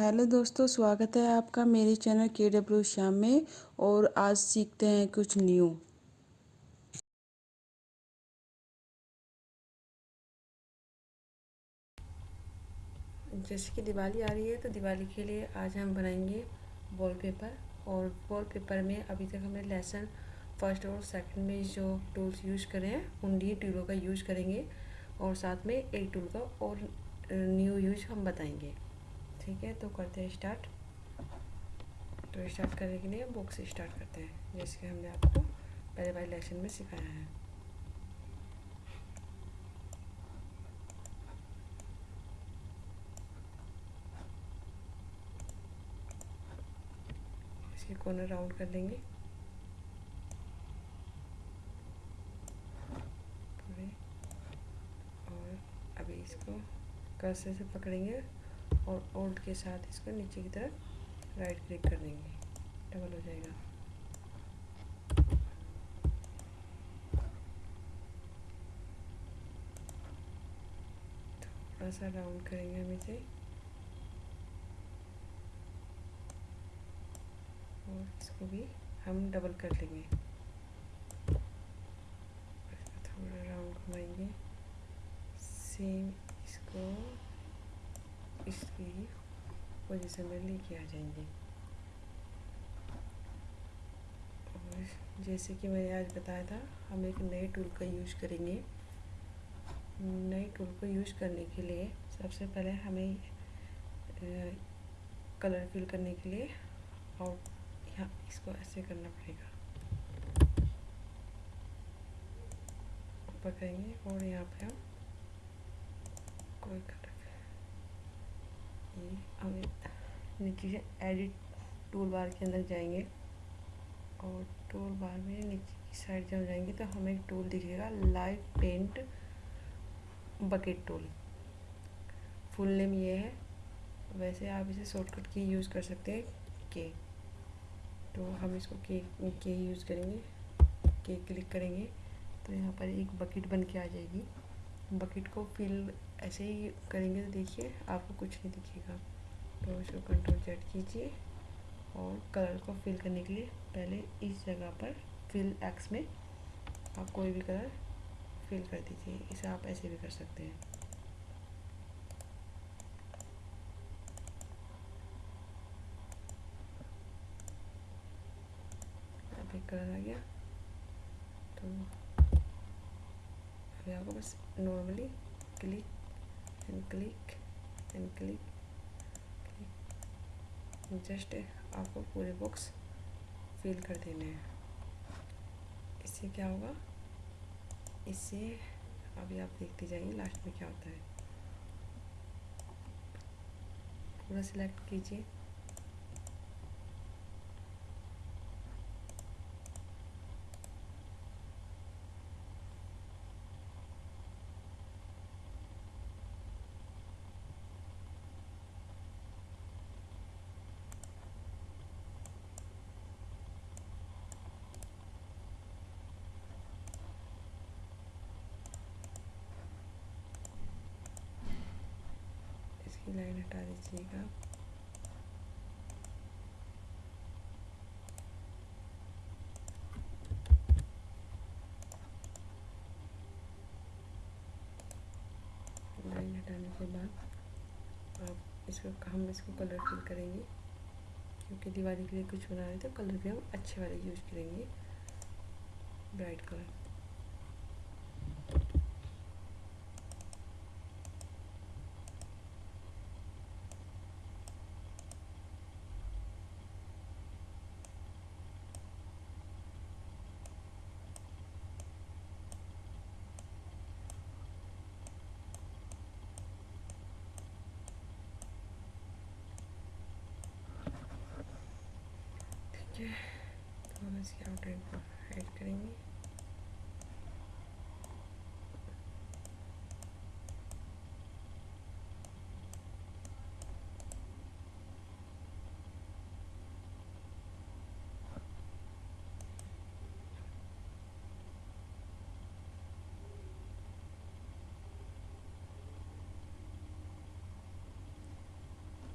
Hello दोस्तों, स्वागत है आपका मेरे चैनल के डब्ल्यू श्याम में और आज सीखते हैं कुछ न्यू। जैसे कि दिवाली आ रही है तो दिवाली के लिए आज हम बनाएँगे वॉलपेपर और वॉलपेपर में अभी तक हमने लेसन फ़र्स्ट और सेकंड में जो टूल्स यूज़ करे हैं, उन डी टूलों का यूज़ करेंगे और साथ में एक टूल का और न्यू यूज़ हम बताएँगे। ठीक है तो करते हैं स्टार्ट तो स्टार्ट करने के लिए बुक से स्टार्ट करते हैं जैसे कि हमने आपको पहले वाले लेसन में सिखाया है। इसके कॉर्नर राउंड कर लेंगे और अभी इसको कर्सर से पकड़ेंगे। और ओल्ड के साथ इसको नीचे की तरफ़ राइट क्लिक कर देंगे। डबल हो जाएगा। थोड़ा सा राउंड करेंगे हम इसे। और इसको भी हम डबल कर लेंगे थोड़ा राउंड घुमाएँगे। सेम इसको इसकी पोजीशन में लेके आ जाएँगे। और जैसे कि मैंने आज बताया था, हम एक नए टूल का यूज़ करेंगे। नए टूल को यूज़ करने के लिए सबसे पहले हमें कलर फिल करने के लिए और यहाँ इसको ऐसे करना पड़ेगा। ऊपर करेंगे और यहाँ पे हम कोई कलर हम नीचे एडिट टूल बार के अंदर जाएँगे और टूल बार में नीचे की साइड जब जाएँगे तो हमें एक टूल दिखेगा live paint bucket tool full name ये है। वैसे आप इसे शॉर्टकट की यूज़ कर सकते हैं के तो हम इसको के के यूज़ करेंगे के क्लिक करेंगे तो यहाँ पर एक बकेट बन के आ जाएगी। बकेट को फिल ऐसे ही करेंगे तो देखिए, आपको कुछ नहीं दिखेगा। तो इसको कंट्रोल जेड कीजिए और कलर को फिल करने के लिए पहले इस जगह पर फिल एक्स में आप कोई भी कलर फिल कर दीजिए। इसे आप ऐसे भी कर सकते हैं। कलर आ गया। तो अभी आपको बस normally click and click and click just आपको पूरे बॉक्स फिल कर देने हैं। इससे क्या होगा? इससे अभी आप देखते जाइए लास्ट में क्या होता है। पूरा सिलेक्ट कीजिए। इसकी लाइन हटा दीजिएगा। लाइन हटाने के बाद अब इसको, हम इसको कलर फिल करेंगे। क्योंकि दिवाली के लिए कुछ बना रहे थे कलर भी हम अच्छे वाले यूज़ करेंगे। ब्राइट कलर तो हम इसकी आउटलाइन को हाइड करेंगे।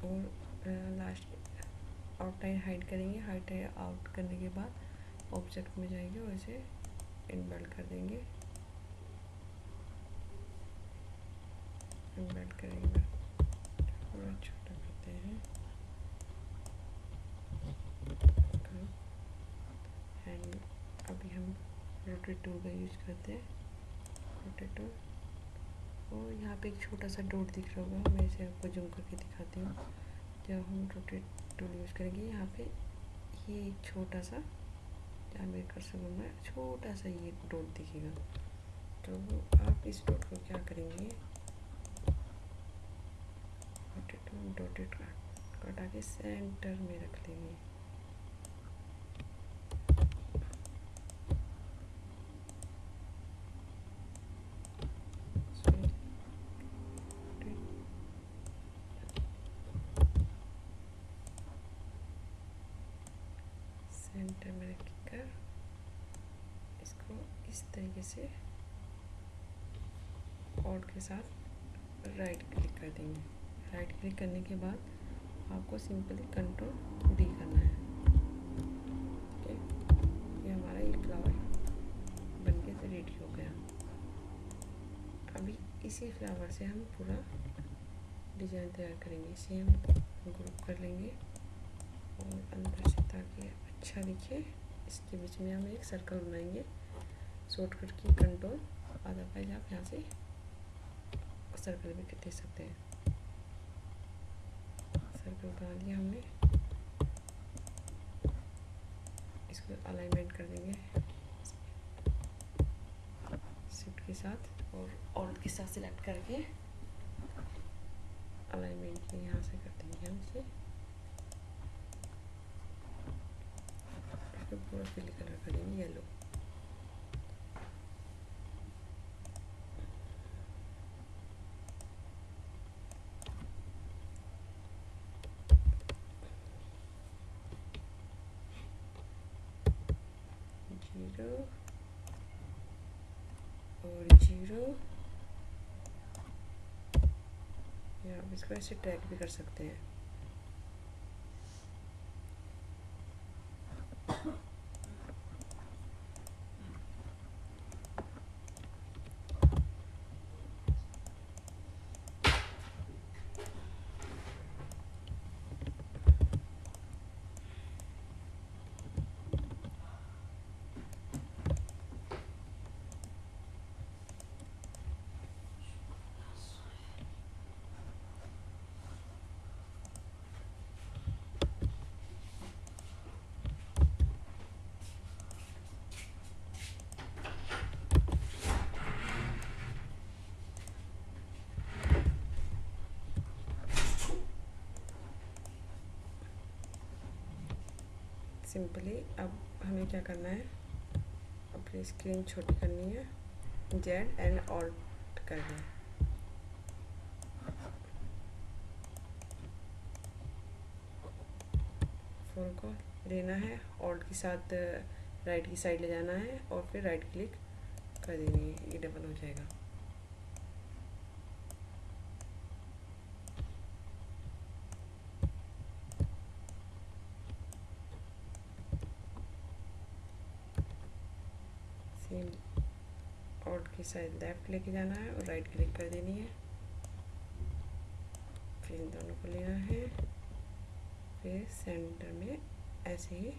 और लास्ट आउटलाइन हाइड करेंगे। हाइड आउट करने के बाद ऑब्जेक्ट में जाएँगे और इसे इनबल्ट कर देंगे। इनबल्ट करेंगे। थोड़ा छोटा करते हैं। एंड अभी हम रोटेट टूल का यूज़ करते हैं। रोटेट टूल और यहाँ पे एक छोटा सा डॉट दिख रहा होगा। मैं इसे आपको जूम करके दिखाती हूँ। जब हम रोटेट टूल यूज़ करेंगे। यहाँ पे ये एक छोटा सा जहाँ मेरे कर सकूँ मैं छोटा सा ये डॉट दिखेगा। तो आप इस डॉट को क्या करेंगे? डॉटेड कटा के सेंटर में रख लेंगे सेंटर में रख कर इसको इस तरीके से ऑड के साथ राइट क्लिक कर देंगे। राइट क्लिक करने के बाद आपको सिंपली कंट्रोल डी करना है। ठीक है ये हमारा ये फ्लावर बन के रेडी हो गया। अभी इसी फ्लावर से हम पूरा डिज़ाइन तैयार करेंगे। इसे हम ग्रुप कर लेंगे और अंदर से ताकि अच्छा दिखे। इसके बीच में हम एक सर्कल बनाएँगे। शॉर्टकट की कंट्रोल अदरवाइज़ आप यहाँ से सर्कल भी दे सकते हैं। सर्कल बना लिया हमने। इसको अलाइनमेंट कर देंगे। शिफ्ट के साथ और ऑल के साथ सिलेक्ट करके अलाइनमेंट यहाँ से कर देंगे हम इसे। पूरा फिल कलर करेंगे येलो ज़ीरो और ज़ीरो या आप इसको ऐसे ट्रैक भी कर सकते हैं। सिंपली अब हमें क्या करना है? अपनी स्क्रीन छोटी करनी है, जेड एंड ऑल्ट करना है फ़ोन को लेना है, ऑल्ट के साथ, राइट की साइड ले जाना है और फिर राइट क्लिक कर देनी है, ये डबल हो जाएगा सेम ऑल्ट की साइड लेफ़्ट लेके जाना है और राइट क्लिक कर देनी है। फिर इन दोनों को लेना है। फिर सेंटर में ऐसे ही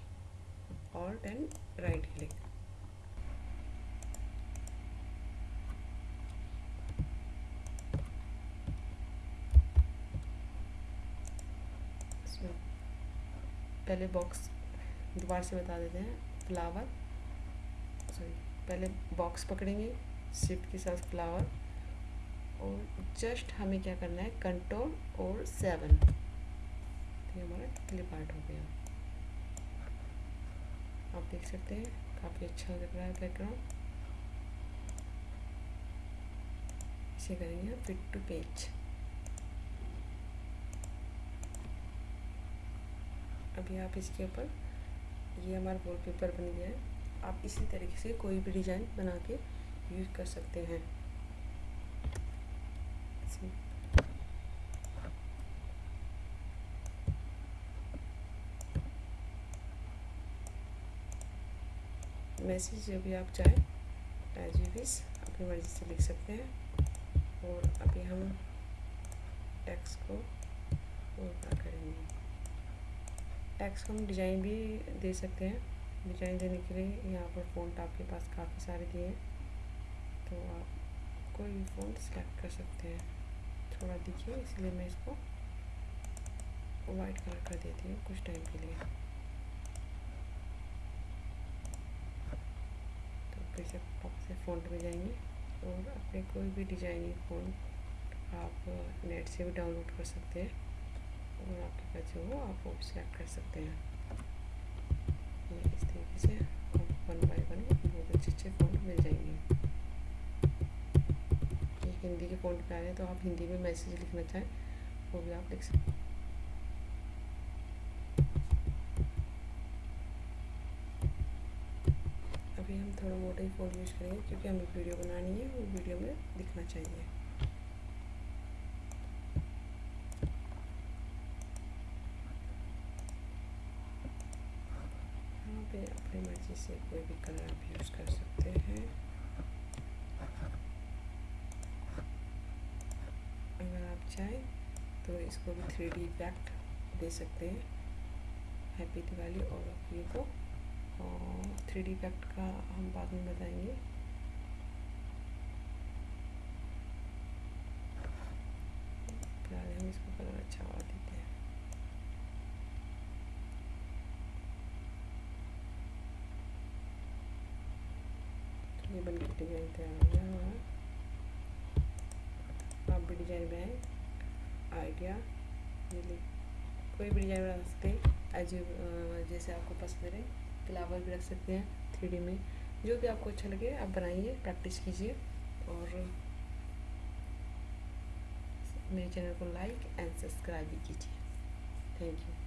ऑल्ट एंड राइट क्लिक पहले बॉक्स दोबारा से बता देते हैं। फ्लावर सॉरी पहले बॉक्स पकड़ेंगे। शिफ्ट के साथ फ्लावर और जस्ट हमें क्या करना है? कंट्रोल और सेवन तो हमारा क्लिप आर्ट हो गया। आप देख सकते हैं, काफ़ी अच्छा लग रहा है बैकग्राउंड इसे करेंगे फिट टू पेज अभी आप इसके ऊपर, ये हमारा वॉलपेपर बन गया है। आप इसी तरीके से कोई भी डिज़ाइन बना के यूज़ कर सकते हैं। मैसेज अभी आप चाहें एज यू विस अपनी मर्ज़ी से लिख सकते हैं। और अभी हम टैक्स को पूरा करेंगे। टैक्स को हम डिज़ाइन भी दे सकते हैं। डिज़ाइन देने के लिए यहाँ पर फ़ोन आपके पास काफ़ी सारे दिए हैं। तो आप कोई भी फ़ॉन्ट सेलेक्ट कर सकते हैं। थोड़ा दिखिए, इसलिए मैं इसको वाइट कलर कर देती हूँ कुछ टाइम के लिए। तो फिर से से फ़ॉन्ट में जाएँगे और अपने कोई भी डिज़ाइनिंग फ़ोन आप नेट से भी डाउनलोड कर सकते हैं और आपके पास जो हो आप वो सेलेक्ट कर सकते हैं। इस तरीके से वन बाई वन बहुत अच्छे अच्छे फ़ॉन्ट मिल जाएँगे। हिंदी के फ़ॉन्ट पे आ रहे हैं तो आप हिंदी में मैसेज लिखना चाहें, वो भी आप लिख सकते हैं। अभी हम थोड़ा मोटा ही फ़ोन यूज़ करेंगे, क्योंकि हमें वीडियो बनानी है वो वीडियो में दिखना चाहिए। यहाँ पे अपनी मर्ज़ी से कोई भी कलर आप यूज़ कर सकते हैं अगर आप चाहें तो इसको भी थ्री डी इफ़ेक्ट दे सकते हैं। हैप्पी दिवाली और ये को। थ्री डी इफ़ेक्ट का हम बाद में बताएँगे। हम इसको कलर अच्छा वाला देते हैं। ये बन के डिज़ाइन तैयार हो गया हमारा। आप भी डिज़ाइन बनाएँ आइडिया, मिले। कोई भी डिज़ाइन बना सकते हैं। एज जैसे आपको पसंद रहे, फ्लावर भी रख सकते हैं थ्री में। जो भी आपको अच्छा लगे, आप बनाइए, प्रैक्टिस कीजिए और मेरे चैनल को लाइक एंड सब्सक्राइब भी कीजिए। Thank you.